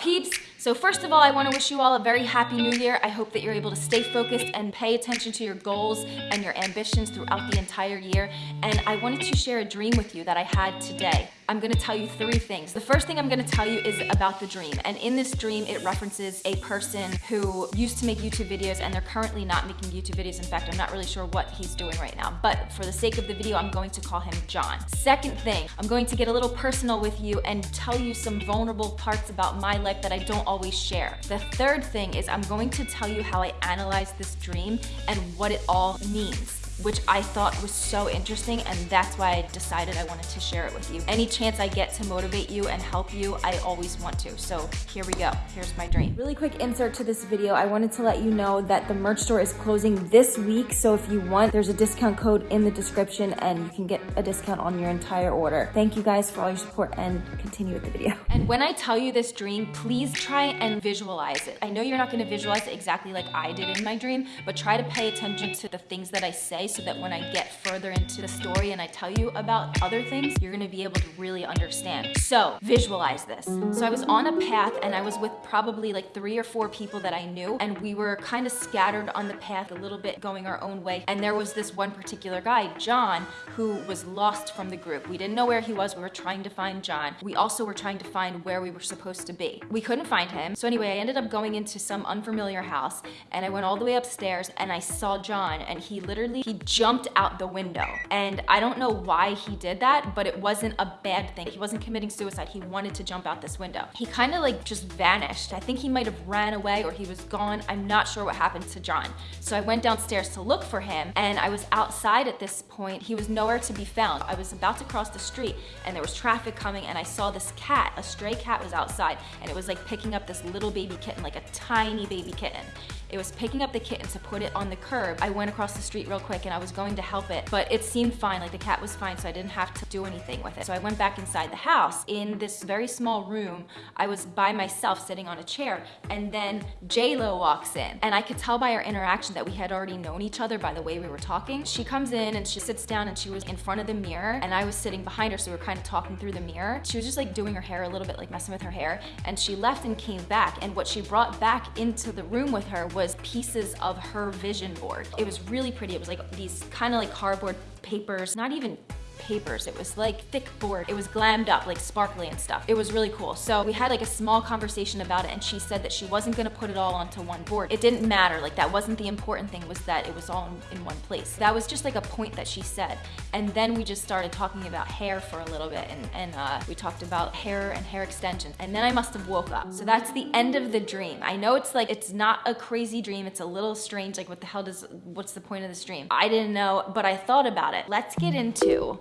peeps? So first of all, I wanna wish you all a very happy new year. I hope that you're able to stay focused and pay attention to your goals and your ambitions throughout the entire year. And I wanted to share a dream with you that I had today. I'm gonna tell you three things. The first thing I'm gonna tell you is about the dream. And in this dream, it references a person who used to make YouTube videos and they're currently not making YouTube videos. In fact, I'm not really sure what he's doing right now. But for the sake of the video, I'm going to call him John. Second thing, I'm going to get a little personal with you and tell you some vulnerable parts about my life that I don't always share. The third thing is I'm going to tell you how I analyzed this dream and what it all means which I thought was so interesting and that's why I decided I wanted to share it with you. Any chance I get to motivate you and help you, I always want to. So here we go, here's my dream. Really quick insert to this video. I wanted to let you know that the merch store is closing this week. So if you want, there's a discount code in the description and you can get a discount on your entire order. Thank you guys for all your support and continue with the video. And when I tell you this dream, please try and visualize it. I know you're not gonna visualize it exactly like I did in my dream, but try to pay attention to the things that I say so that when I get further into the story and I tell you about other things, you're gonna be able to really understand. So visualize this. So I was on a path and I was with probably like three or four people that I knew and we were kind of scattered on the path a little bit going our own way. And there was this one particular guy, John, who was lost from the group. We didn't know where he was. We were trying to find John. We also were trying to find where we were supposed to be. We couldn't find him. So anyway, I ended up going into some unfamiliar house and I went all the way upstairs and I saw John and he literally, he jumped out the window. And I don't know why he did that, but it wasn't a bad thing. He wasn't committing suicide. He wanted to jump out this window. He kind of like just vanished. I think he might have ran away or he was gone. I'm not sure what happened to John. So I went downstairs to look for him and I was outside at this point. He was nowhere to be found. I was about to cross the street and there was traffic coming and I saw this cat, a stray cat was outside and it was like picking up this little baby kitten, like a tiny baby kitten. It was picking up the kitten to put it on the curb. I went across the street real quick and I was going to help it, but it seemed fine, like the cat was fine, so I didn't have to do anything with it. So I went back inside the house. In this very small room, I was by myself sitting on a chair, and then J-Lo walks in. And I could tell by our interaction that we had already known each other by the way we were talking. She comes in and she sits down and she was in front of the mirror, and I was sitting behind her, so we were kind of talking through the mirror. She was just like doing her hair a little bit, like messing with her hair, and she left and came back, and what she brought back into the room with her was pieces of her vision board. It was really pretty. It was like these kind of like cardboard papers, not even papers. It was like thick board. It was glammed up, like sparkly and stuff. It was really cool. So we had like a small conversation about it and she said that she wasn't gonna put it all onto one board. It didn't matter, like that wasn't the important thing was that it was all in, one place. That was just like a point that she said. And then we just started talking about hair for a little bit and, and uh, we talked about hair and hair extensions. And then I must have woke up. So that's the end of the dream. I know it's like, it's not a crazy dream. It's a little strange. Like what the hell does, what's the point of this dream? I didn't know, but I thought about it. Let's get into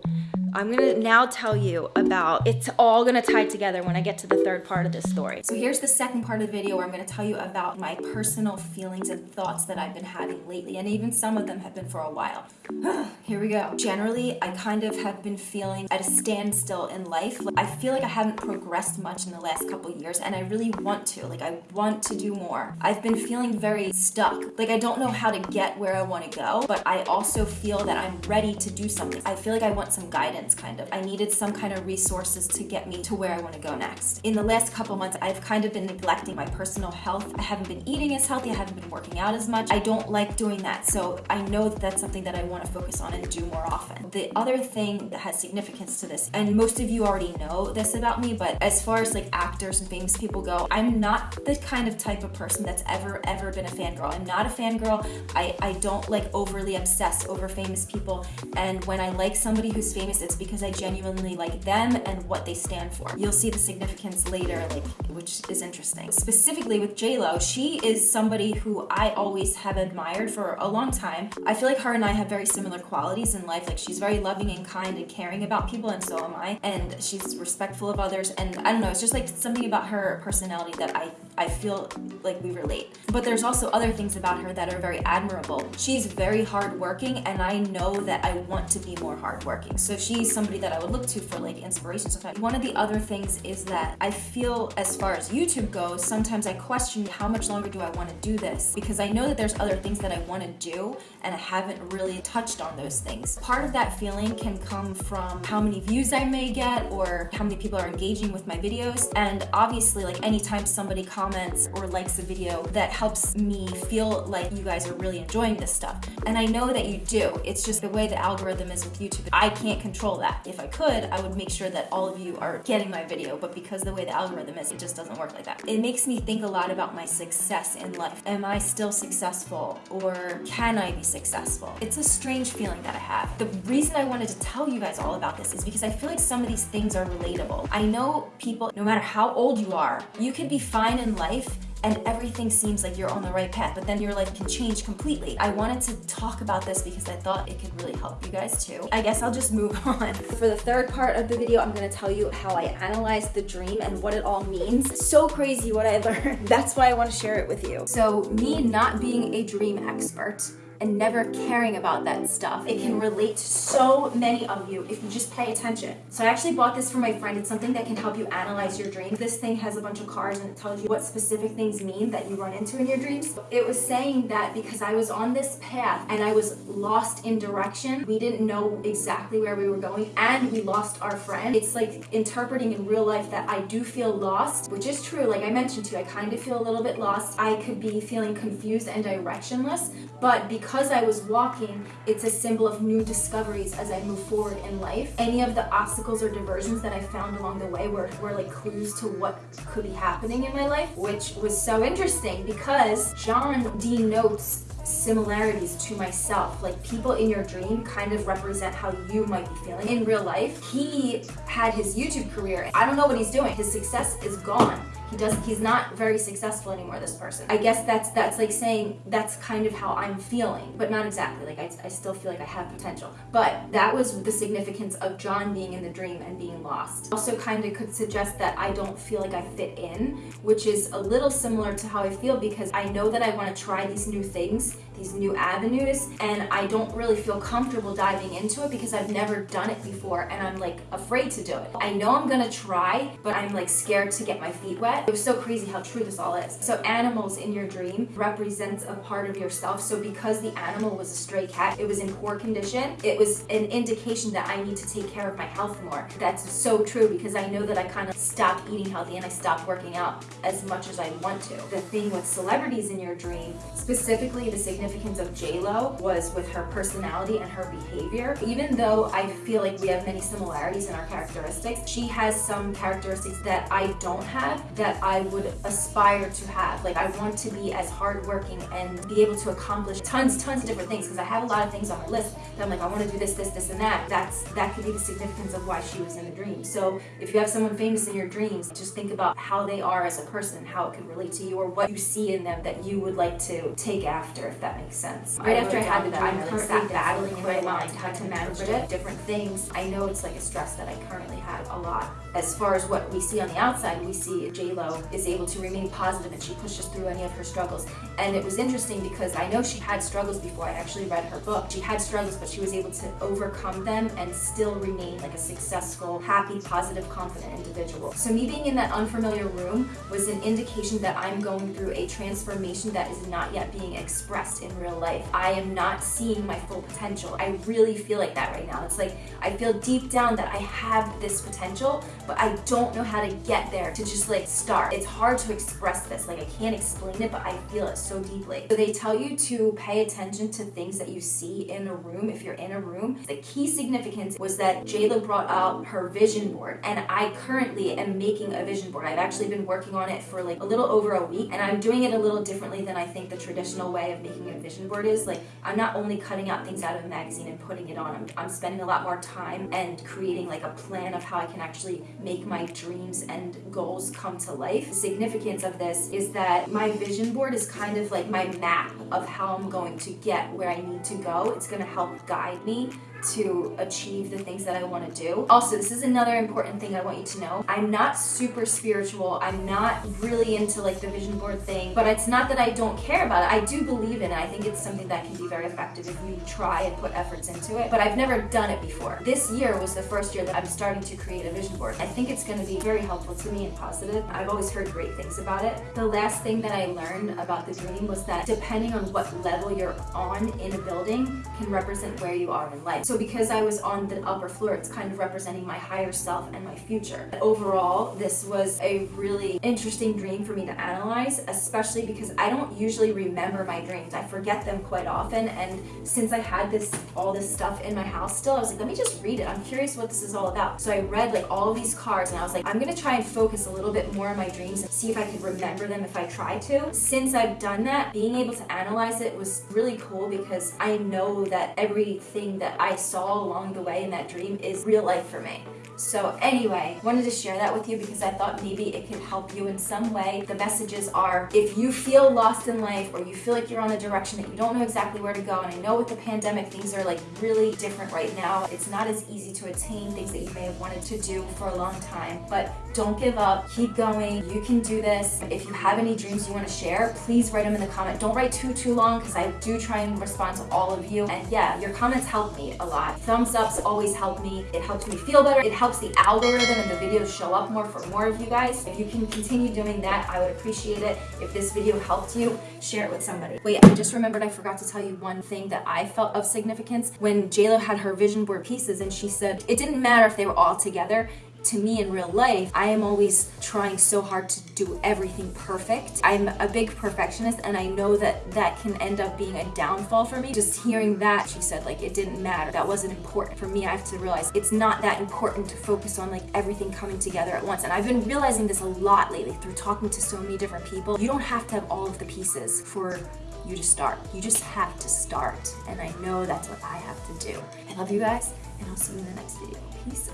I'm gonna now tell you about, it's all gonna tie together when I get to the third part of this story. So here's the second part of the video where I'm gonna tell you about my personal feelings and thoughts that I've been having lately, and even some of them have been for a while. Here we go. Generally, I kind of have been feeling at a standstill in life. I feel like I haven't progressed much in the last couple years, and I really want to. Like, I want to do more. I've been feeling very stuck. Like, I don't know how to get where I wanna go, but I also feel that I'm ready to do something. I feel like I want some guidance kind of. I needed some kind of resources to get me to where I want to go next. In the last couple months, I've kind of been neglecting my personal health. I haven't been eating as healthy. I haven't been working out as much. I don't like doing that. So I know that that's something that I want to focus on and do more often. The other thing that has significance to this, and most of you already know this about me, but as far as like actors and famous people go, I'm not the kind of type of person that's ever, ever been a fangirl. I'm not a fangirl. I, I don't like overly obsess over famous people. And when I like somebody who's famous, it's because I genuinely like them and what they stand for. You'll see the significance later, like which is interesting. Specifically with JLo, she is somebody who I always have admired for a long time. I feel like her and I have very similar qualities in life. Like she's very loving and kind and caring about people and so am I. And she's respectful of others. And I don't know, it's just like something about her personality that I I feel like we relate. But there's also other things about her that are very admirable. She's very hardworking and I know that I want to be more hardworking. So somebody that I would look to for like inspiration sometimes. One of the other things is that I feel as far as YouTube goes, sometimes I question how much longer do I want to do this? Because I know that there's other things that I want to do and I haven't really touched on those things. Part of that feeling can come from how many views I may get or how many people are engaging with my videos. And obviously like anytime somebody comments or likes a video that helps me feel like you guys are really enjoying this stuff. And I know that you do. It's just the way the algorithm is with YouTube. I can't control that. If I could, I would make sure that all of you are getting my video, but because the way the algorithm is, it just doesn't work like that. It makes me think a lot about my success in life. Am I still successful or can I be successful? It's a strange feeling that I have. The reason I wanted to tell you guys all about this is because I feel like some of these things are relatable. I know people, no matter how old you are, you could be fine in life and everything seems like you're on the right path, but then your life can change completely. I wanted to talk about this because I thought it could really help you guys too. I guess I'll just move on. For the third part of the video, I'm gonna tell you how I analyzed the dream and what it all means. So crazy what I learned. That's why I wanna share it with you. So me not being a dream expert, and never caring about that stuff. It can relate to so many of you if you just pay attention. So I actually bought this for my friend. It's something that can help you analyze your dreams. This thing has a bunch of cards and it tells you what specific things mean that you run into in your dreams. It was saying that because I was on this path and I was lost in direction, we didn't know exactly where we were going and we lost our friend. It's like interpreting in real life that I do feel lost, which is true. Like I mentioned to you, I kind of feel a little bit lost. I could be feeling confused and directionless, but because because I was walking, it's a symbol of new discoveries as I move forward in life. Any of the obstacles or diversions that I found along the way were, were like clues to what could be happening in my life, which was so interesting because John denotes similarities to myself. Like people in your dream kind of represent how you might be feeling in real life. He had his YouTube career. I don't know what he's doing. His success is gone he does he's not very successful anymore this person i guess that's that's like saying that's kind of how i'm feeling but not exactly like I, I still feel like i have potential but that was the significance of john being in the dream and being lost also kind of could suggest that i don't feel like i fit in which is a little similar to how i feel because i know that i want to try these new things these new avenues and I don't really feel comfortable diving into it because I've never done it before and I'm like afraid to do it. I know I'm gonna try, but I'm like scared to get my feet wet. It was so crazy how true this all is. So animals in your dream represents a part of yourself. So because the animal was a stray cat, it was in poor condition, it was an indication that I need to take care of my health more. That's so true because I know that I kind of stopped eating healthy and I stopped working out as much as I want to. The thing with celebrities in your dream, specifically the significance of J-Lo was with her personality and her behavior. Even though I feel like we have many similarities in our characteristics, she has some characteristics that I don't have that I would aspire to have. Like I want to be as hardworking and be able to accomplish tons, tons of different things because I have a lot of things on my list that I'm like, I want to do this, this, this, and that. That's That could be the significance of why she was in the dream. So if you have someone famous in your dreams, just think about how they are as a person, how it could relate to you or what you see in them that you would like to take after, if that that makes sense. Right after I had the dream, I'm currently battling in my mind how to manage it, different things. I know it's like a stress that I currently have a lot. As far as what we see on the outside, we see J-Lo is able to remain positive and she pushes through any of her struggles. And it was interesting because I know she had struggles before I actually read her book. She had struggles, but she was able to overcome them and still remain like a successful, happy, positive, confident individual. So me being in that unfamiliar room was an indication that I'm going through a transformation that is not yet being expressed in real life. I am not seeing my full potential. I really feel like that right now. It's like I feel deep down that I have this potential, but I don't know how to get there to just like start. It's hard to express this. Like I can't explain it, but I feel it so deeply. So they tell you to pay attention to things that you see in a room if you're in a room. The key significance was that J-Lo brought out her vision board and I currently am making a vision board. I've actually been working on it for like a little over a week and I'm doing it a little differently than I think the traditional way of making a vision board is. Like I'm not only cutting out things out of a magazine and putting it on, I'm, I'm spending a lot more time and creating like a plan of how I can actually make my dreams and goals come to life. The significance of this is that my vision board is kind of like my map of how I'm going to get where I need to go. It's gonna help guide me to achieve the things that I want to do. Also, this is another important thing I want you to know. I'm not super spiritual. I'm not really into like the vision board thing, but it's not that I don't care about it. I do believe in it. I think it's something that can be very effective if you try and put efforts into it, but I've never done it before. This year was the first year that I'm starting to create a vision board. I think it's going to be very helpful to me and positive. I've always heard great things about it. The last thing that I learned about the dream was that depending on what level you're on in a building can represent where you are in life. So because I was on the upper floor, it's kind of representing my higher self and my future. Overall, this was a really interesting dream for me to analyze, especially because I don't usually remember my dreams. I forget them quite often. And since I had this, all this stuff in my house still, I was like, let me just read it. I'm curious what this is all about. So I read like all of these cards and I was like, I'm gonna try and focus a little bit more on my dreams and see if I could remember them if I try to. Since I've done that, being able to analyze it was really cool because I know that everything that I saw along the way in that dream is real life for me. So anyway, wanted to share that with you because I thought maybe it could help you in some way. The messages are if you feel lost in life or you feel like you're on a direction that you don't know exactly where to go, and I know with the pandemic things are like really different right now. It's not as easy to attain things that you may have wanted to do for a long time, but don't give up, keep going, you can do this. If you have any dreams you want to share, please write them in the comment. Don't write too, too long because I do try and respond to all of you. And yeah, your comments help me a lot. Thumbs ups always help me. It helps me feel better. It helps the algorithm and the videos show up more for more of you guys. If you can continue doing that, I would appreciate it. If this video helped you, share it with somebody. Wait, I just remembered I forgot to tell you one thing that I felt of significance. When JLo had her vision board pieces and she said it didn't matter if they were all together, to me in real life, I am always trying so hard to do everything perfect. I'm a big perfectionist and I know that that can end up being a downfall for me. Just hearing that, she said like it didn't matter. That wasn't important. For me, I have to realize it's not that important to focus on like everything coming together at once. And I've been realizing this a lot lately through talking to so many different people. You don't have to have all of the pieces for you to start. You just have to start. And I know that's what I have to do. I love you guys and I'll see you in the next video. Peace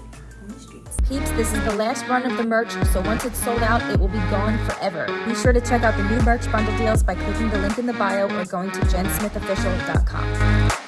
the streets. Peeps, this is the last run of the merch, so once it's sold out, it will be gone forever. Be sure to check out the new merch bundle deals by clicking the link in the bio or going to jensmithofficial.com.